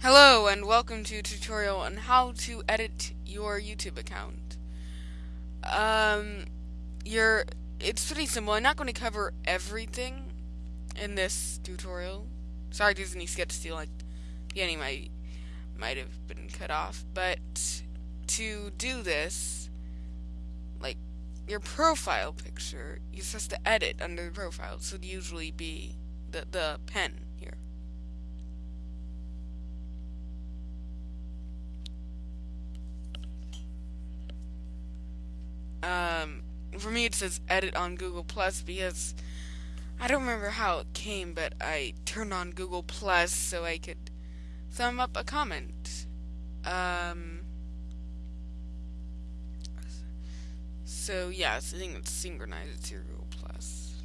Hello and welcome to a tutorial on how to edit your YouTube account. Um, your it's pretty simple. I'm not going to cover everything in this tutorial. Sorry, Disney to steal like Yanny might might have been cut off, but to do this, like your profile picture, you're supposed to edit under the profile. So it'd usually be the the pen Um, for me, it says edit on Google Plus because I don't remember how it came, but I turned on Google Plus so I could thumb up a comment. Um, so yeah, it's a thing that's synchronized to Google Plus.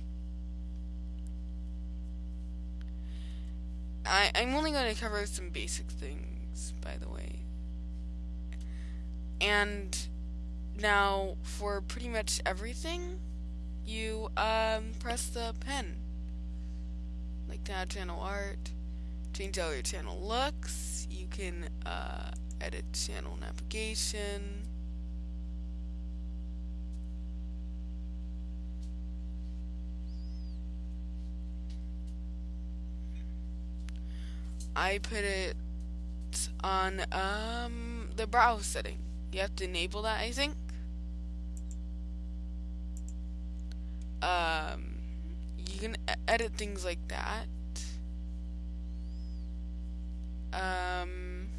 I I'm only going to cover some basic things, by the way, and now, for pretty much everything, you um, press the pen. Like to add channel art, change how your channel looks, you can uh, edit channel navigation. I put it on um, the browse setting. You have to enable that, I think. um, you can edit things like that. Um,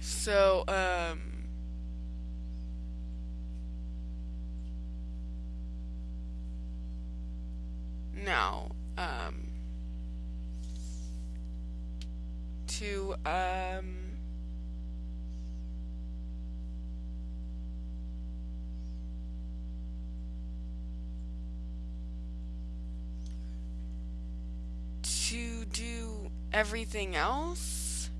so, um, now, um, to um, to do everything else?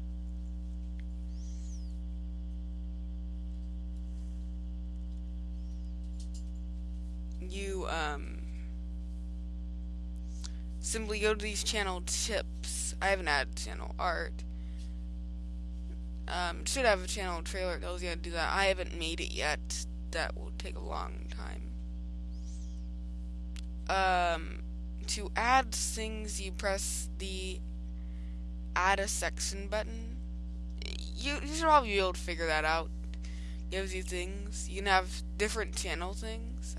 You um simply go to these channel tips I haven't added channel art um, should have a channel trailer tells you how to do that. I haven't made it yet. That will take a long time. Um, to add things, you press the add a section button. You, you should probably be able to figure that out. Gives you things. You can have different channel things.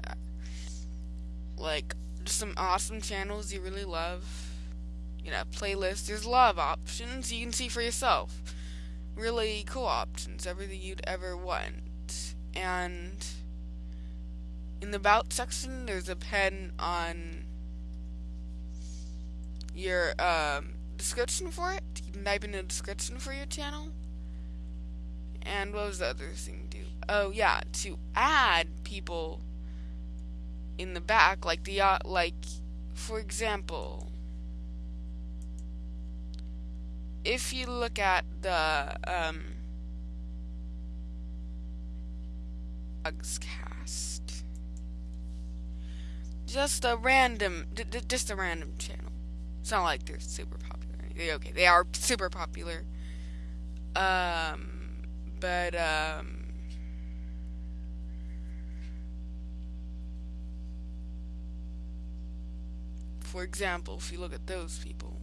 Like, some awesome channels you really love. You know, playlists. There's a lot of options you can see for yourself really cool options, everything you'd ever want. And in the about section, there's a pen on your um, description for it. You can type in a description for your channel. And what was the other thing to do? Oh yeah, to add people in the back, like the uh, like, for example, if you look at the um, cast, just a random, just a random channel. It's not like they're super popular. Okay, they are super popular. Um, but um. For example, if you look at those people,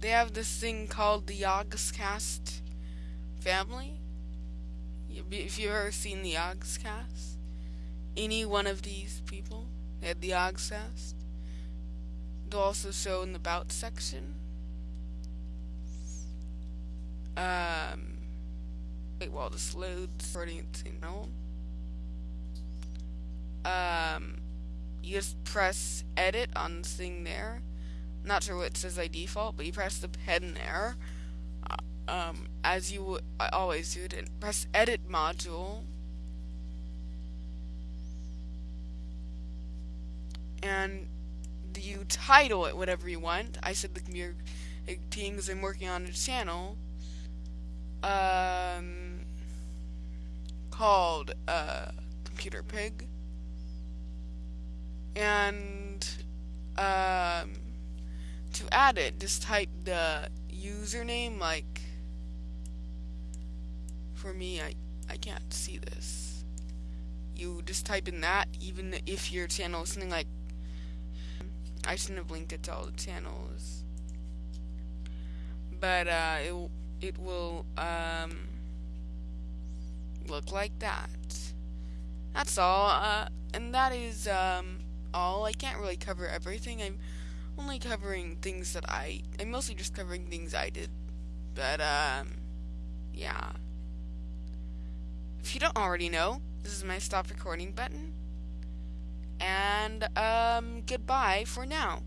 they have this thing called the Yogscast family. If you've ever seen the Yogscast, any one of these people, they had the Yogscast. They'll also show in the About section. Um, wait while this loads. Already know. Um, you just press edit on this thing there not sure what it says by default, but you press the pen there. Uh, um, as you always do, and press edit module. And you title it whatever you want. I said the computer team because I'm working on a channel um, called uh, Computer Pig. And um, to add it, just type the username like for me I I can't see this you just type in that even if your channel is something like I shouldn't have linked it to all the channels. But uh, it, it will um, look like that. That's all uh, and that is um, all. I can't really cover everything. I'm only covering things that I I'm mostly just covering things I did. But um yeah. If you don't already know this is my stop recording button and um goodbye for now